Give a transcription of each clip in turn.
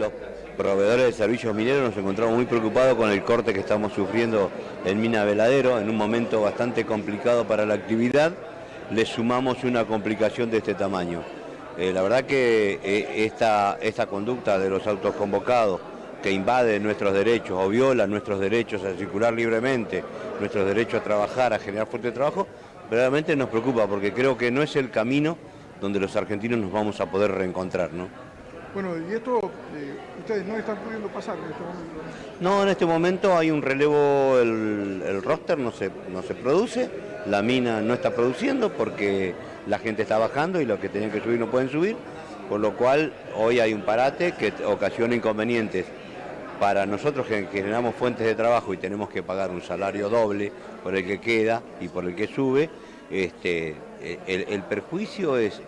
los proveedores de servicios mineros nos encontramos muy preocupados con el corte que estamos sufriendo en Mina Veladero, en un momento bastante complicado para la actividad, le sumamos una complicación de este tamaño. Eh, la verdad que eh, esta, esta conducta de los autos convocados que invade nuestros derechos o viola nuestros derechos a circular libremente, nuestros derechos a trabajar, a generar fuerte de trabajo, realmente nos preocupa porque creo que no es el camino donde los argentinos nos vamos a poder reencontrar. ¿no? Bueno, y esto eh, ustedes no están pudiendo pasar en este momento. No, en este momento hay un relevo, el, roster no se, no se produce, la mina no está produciendo porque la gente está bajando y los que tenían que subir no pueden subir, por lo cual hoy hay un parate que ocasiona inconvenientes para nosotros que generamos fuentes de trabajo y tenemos que pagar un salario doble por el que queda y por el que sube, este, el, el perjuicio es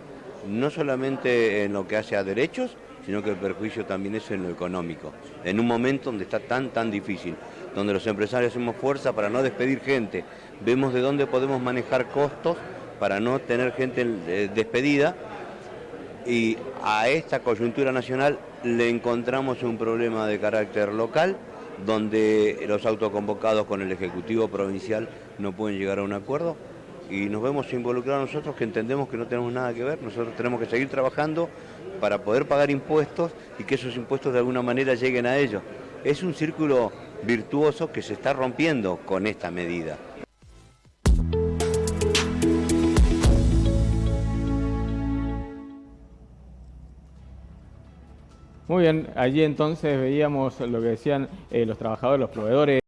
no solamente en lo que hace a derechos, sino que el perjuicio también es en lo económico. En un momento donde está tan, tan difícil, donde los empresarios hacemos fuerza para no despedir gente, vemos de dónde podemos manejar costos para no tener gente eh, despedida y a esta coyuntura nacional le encontramos un problema de carácter local donde los autoconvocados con el Ejecutivo Provincial no pueden llegar a un acuerdo y nos vemos involucrados nosotros que entendemos que no tenemos nada que ver, nosotros tenemos que seguir trabajando para poder pagar impuestos y que esos impuestos de alguna manera lleguen a ellos. Es un círculo virtuoso que se está rompiendo con esta medida. Muy bien, allí entonces veíamos lo que decían eh, los trabajadores, los proveedores.